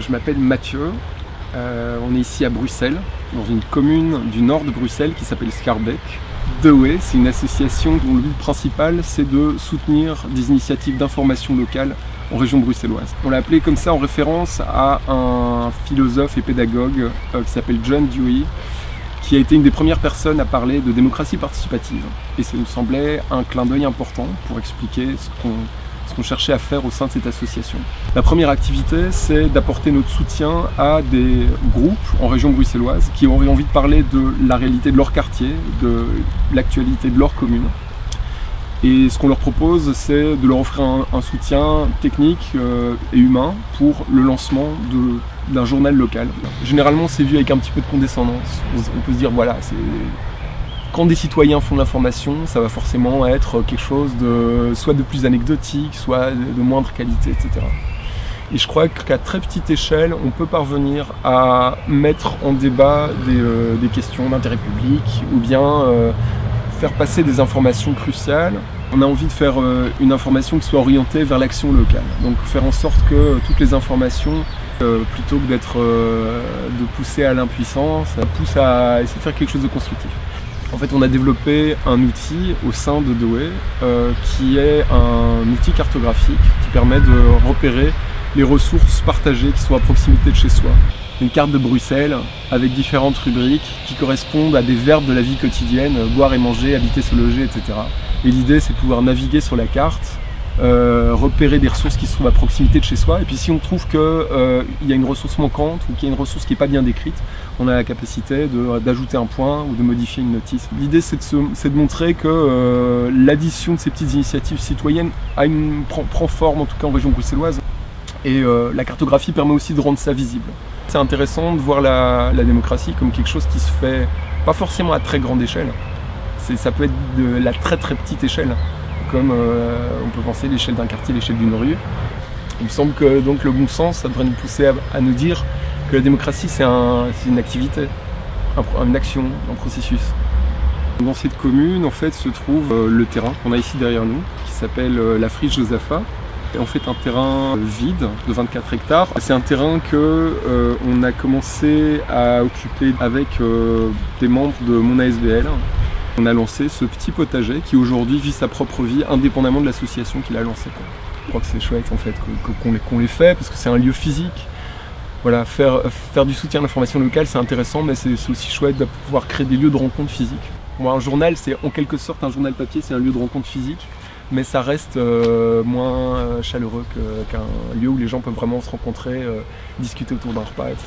Je m'appelle Mathieu, euh, on est ici à Bruxelles, dans une commune du nord de Bruxelles qui s'appelle Scarbeck. Dewey, c'est une association dont le but principal c'est de soutenir des initiatives d'information locale en région bruxelloise. On l'a appelé comme ça en référence à un philosophe et pédagogue euh, qui s'appelle John Dewey, qui a été une des premières personnes à parler de démocratie participative. Et ça nous semblait un clin d'œil important pour expliquer ce qu'on ce qu'on cherchait à faire au sein de cette association. La première activité, c'est d'apporter notre soutien à des groupes en région bruxelloise qui auraient envie de parler de la réalité de leur quartier, de l'actualité de leur commune. Et ce qu'on leur propose, c'est de leur offrir un, soutien technique euh, et humain pour le lancement d'un journal local. Généralement, c'est vu avec un petit peu de condescendance. On peut se dire, voilà, c'est quand des citoyens font de l'information, ça va forcément être quelque chose de soit de plus anecdotique, soit de moindre qualité, etc. Et je crois qu'à très petite échelle, on peut parvenir à mettre en débat des, euh, questions d'intérêt public ou bien euh, faire passer des informations cruciales. On a envie de faire euh, une information qui soit orientée vers l'action locale. Donc faire en sorte que toutes les informations, plutôt que d'être de pousser à l'impuissance, poussent à essayer de faire quelque chose de constructif. En fait, on a développé un outil au sein de Dewey euh, qui est un outil cartographique qui permet de repérer les ressources partagées qui sont à proximité de chez soi. Une carte de Bruxelles avec différentes rubriques qui correspondent à des verbes de la vie quotidienne, boire et manger, habiter, se loger, etc. Et l'idée, c'est de pouvoir naviguer sur la carte euh, repérer des ressources qui se trouvent à proximité de chez soi. Et puis si on trouve qu'il euh, y a une ressource manquante ou qu'il y a une ressource qui n'est pas bien décrite, on a la capacité d'ajouter un point ou de modifier une notice. L'idée c'est de, de, montrer que euh, l'addition de ces petites initiatives citoyennes une, prend, forme, en tout cas en région bruxelloise. Et la cartographie permet aussi de rendre ça visible. C'est intéressant de voir la, la, démocratie comme quelque chose qui se fait pas forcément à très grande échelle. Ça peut être de la très très petite échelle comme euh, on peut penser l'échelle d'un quartier, l'échelle d'une rue. Il me semble que donc, le bon sens, ça devrait nous pousser à, nous dire que la démocratie, c'est une activité, une action, un processus. Dans cette commune, en fait, se trouve euh, le terrain qu'on a ici derrière nous, qui s'appelle euh, la friche Josapha. Et en fait, un terrain vide de 24 hectares. C'est un terrain que a commencé à occuper avec des membres de mon ASBL, on a lancé ce petit potager qui aujourd'hui vit sa propre vie indépendamment de l'association qui l'a lancé. Je crois que c'est chouette en fait qu'on les, fait parce que c'est un lieu physique. Voilà, faire, du soutien à l'information locale c'est intéressant mais c'est aussi chouette de pouvoir créer des lieux de rencontre physiques. Moi un journal c'est en quelque sorte un journal papier, c'est un lieu de rencontre physique mais ça reste euh, moins chaleureux qu'un lieu où les gens peuvent vraiment se rencontrer, euh, discuter autour d'un repas, etc.